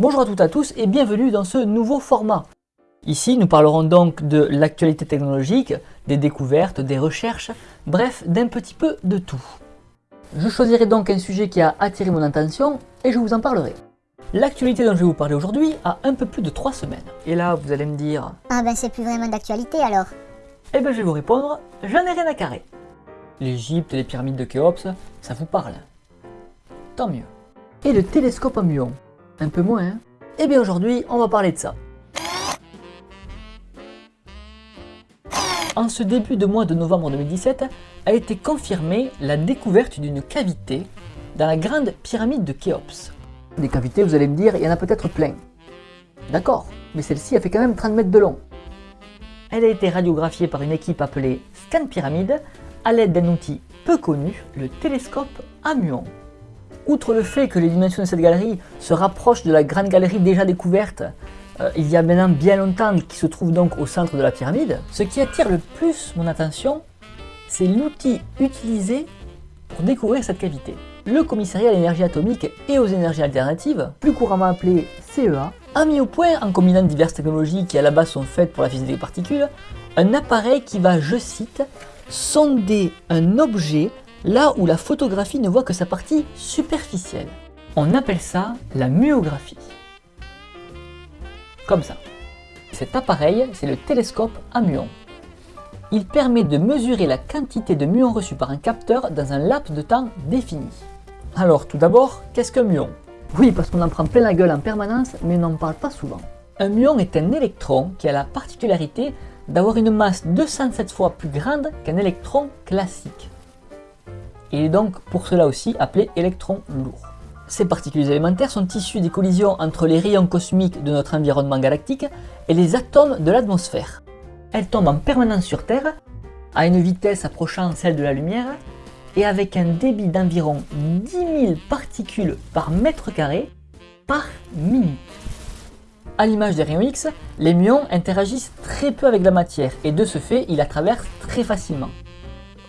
Bonjour à toutes et à tous et bienvenue dans ce nouveau format. Ici, nous parlerons donc de l'actualité technologique, des découvertes, des recherches, bref, d'un petit peu de tout. Je choisirai donc un sujet qui a attiré mon attention et je vous en parlerai. L'actualité dont je vais vous parler aujourd'hui a un peu plus de 3 semaines. Et là, vous allez me dire... Ah ben c'est plus vraiment d'actualité alors. Eh ben je vais vous répondre, j'en ai rien à carrer. L'Égypte, les pyramides de Khéops, ça vous parle Tant mieux. Et le télescope à muon Un peu moins, hein Eh bien aujourd'hui, on va parler de ça. En ce début de mois de novembre 2017, a été confirmée la découverte d'une cavité dans la grande pyramide de Khéops. Des cavités, vous allez me dire, il y en a peut-être plein. D'accord, mais celle-ci a fait quand même 30 mètres de long. Elle a été radiographiée par une équipe appelée Scan Pyramide à l'aide d'un outil peu connu, le télescope à muon. Outre le fait que les dimensions de cette galerie se rapprochent de la grande galerie déjà découverte euh, il y a maintenant bien longtemps qui se trouve donc au centre de la pyramide, ce qui attire le plus mon attention, c'est l'outil utilisé pour découvrir cette cavité. Le commissariat à l'énergie atomique et aux énergies alternatives, plus couramment appelé CEA, a mis au point, en combinant diverses technologies qui à la base sont faites pour la physique des particules, un appareil qui va, je cite, sonder un objet là où la photographie ne voit que sa partie superficielle. On appelle ça la muographie. Comme ça. Cet appareil, c'est le télescope à muons. Il permet de mesurer la quantité de muons reçus par un capteur dans un laps de temps défini. Alors tout d'abord, qu'est-ce qu'un muon? Oui, parce qu'on en prend plein la gueule en permanence, mais on n'en parle pas souvent. Un muon est un électron qui a la particularité d'avoir une masse 207 fois plus grande qu'un électron classique. Il est donc pour cela aussi appelé électron lourd. Ces particules élémentaires sont issues des collisions entre les rayons cosmiques de notre environnement galactique et les atomes de l'atmosphère. Elles tombent en permanence sur Terre, à une vitesse approchant celle de la lumière, et avec un débit d'environ 10 000 particules par mètre carré par minute. À l'image des rayons X, les muons interagissent très peu avec la matière et de ce fait, ils la traversent très facilement.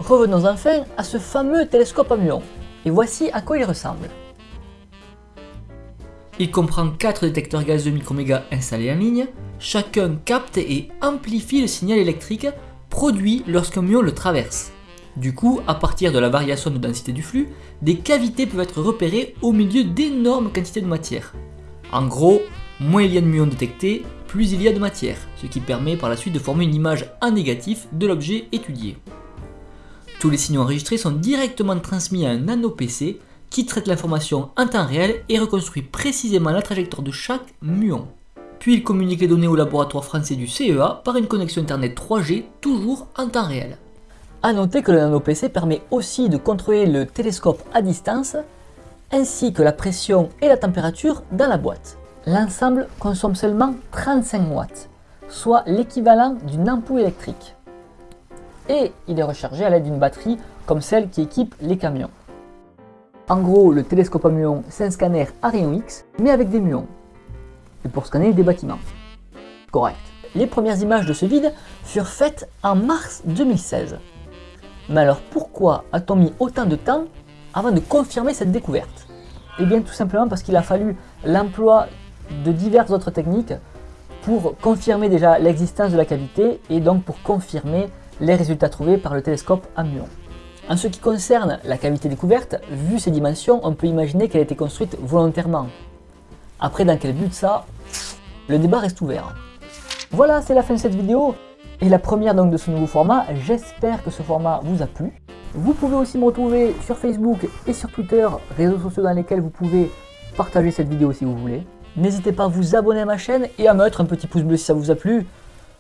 Revenons enfin à ce fameux télescope à muons, et voici à quoi il ressemble. Il comprend 4 détecteurs gazeux microméga installés en ligne, chacun capte et amplifie le signal électrique produit lorsqu'un muon le traverse. Du coup, à partir de la variation de densité du flux, des cavités peuvent être repérées au milieu d'énormes quantités de matière. En gros, moins il y a de muons détectés, plus il y a de matière, ce qui permet par la suite de former une image en négatif de l'objet étudié. Tous les signaux enregistrés sont directement transmis à un nano-PC qui traite l'information en temps réel et reconstruit précisément la trajectoire de chaque muon. Puis il communique les données au laboratoire français du CEA par une connexion internet 3G toujours en temps réel. A noter que le nano-PC permet aussi de contrôler le télescope à distance, ainsi que la pression et la température dans la boîte. L'ensemble consomme seulement 35 watts, soit l'équivalent d'une ampoule électrique. Et il est rechargé à l'aide d'une batterie comme celle qui équipe les camions. En gros, le télescope à muons, c'est un scanner à rayon X, mais avec des muons. Et pour scanner des bâtiments. Correct. Les premières images de ce vide furent faites en mars 2016. Mais alors pourquoi a-t-on mis autant de temps avant de confirmer cette découverte? Eh bien tout simplement parce qu'il a fallu l'emploi de diverses autres techniques pour confirmer déjà l'existence de la cavité et donc pour confirmer les résultats trouvés par le télescope à muons. En ce qui concerne la cavité découverte, vu ses dimensions, on peut imaginer qu'elle a été construite volontairement. Après, dans quel but ça? Le débat reste ouvert. Voilà, c'est la fin de cette vidéo et la première donc de ce nouveau format. J'espère que ce format vous a plu. Vous pouvez aussi me retrouver sur Facebook et sur Twitter, réseaux sociaux dans lesquels vous pouvez partager cette vidéo si vous voulez. N'hésitez pas à vous abonner à ma chaîne et à mettre un petit pouce bleu si ça vous a plu.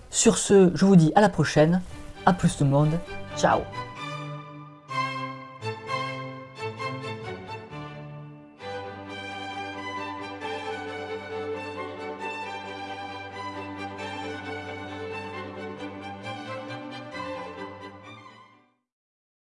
Sur ce, je vous dis à la prochaine. A plus tout le monde. Ciao